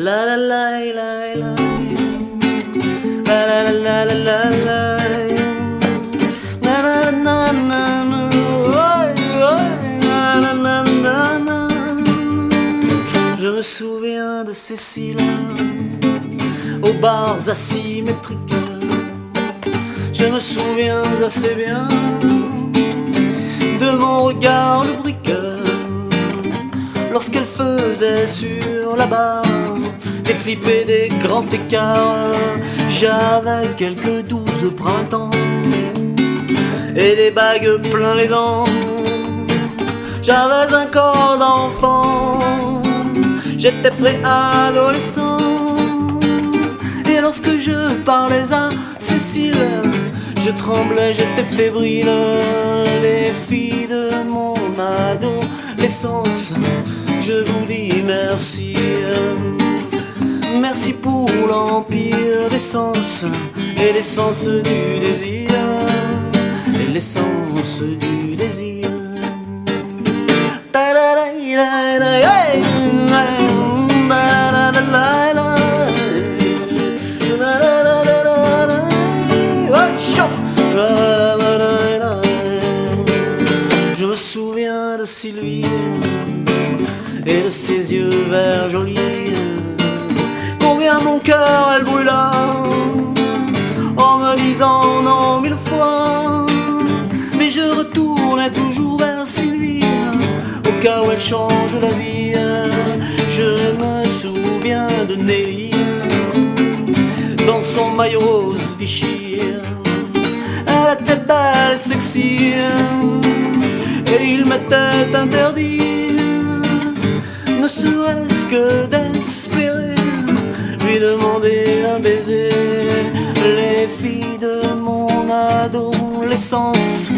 La la la la la. La la la la la la Je me souviens de Cécile aux bars asymétriques. Je me souviens assez bien de mon regard lubrique lorsqu'elle faisait sur la barre des flips et des grands écarts. J'avais quelques douze printemps et des bagues plein les dents. J'avais un corps d'enfant, j'étais préadolescent. Et lorsque je parlais à Cécile, je tremblais, j'étais fébrile. Les filles de mon adolescence, je vous dis merci. Merci pour l'empire d'essence et l'essence du désir. Et l'essence du désir. Je me souviens de Sylvie ses yeux verts jolis. Combien mon cœur elle brûla en me disant non mille fois. Mais je retournais toujours vers Sylvie au cas où elle change la vie. Je me souviens de Nelly dans son maillot rose Vichy. Elle était belle et sexy et il m'était interdit, ne serait-ce que d'espérer lui demander un baiser. Les filles de mon adolescence,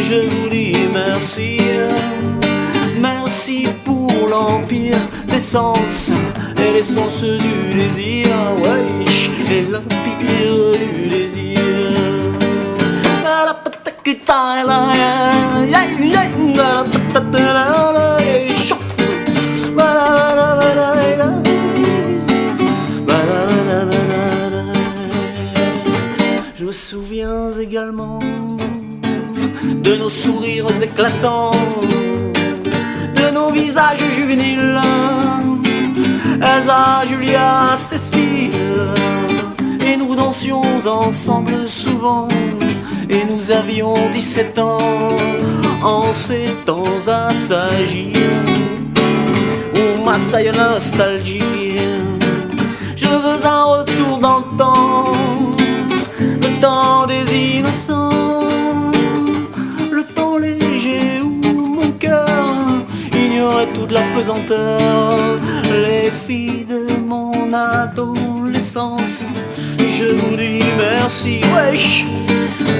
je vous dis merci. Merci pour l'empire d'essence et l'essence du désir, wesh, et l'empire du désir. De nos sourires éclatants, de nos visages juvéniles. Elsa, Julia, Cécile, et nous dansions ensemble souvent, et nous avions 17 ans, en ces temps assagis, où la nostalgie. Toute la pesanteur. Les filles de mon adolescence, je vous dis merci, wesh,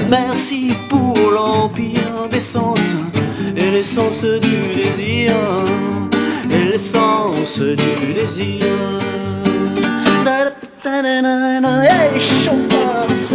merci pour l'empire d'essence et l'essence du désir, et l'essence du désir. Chauffeur.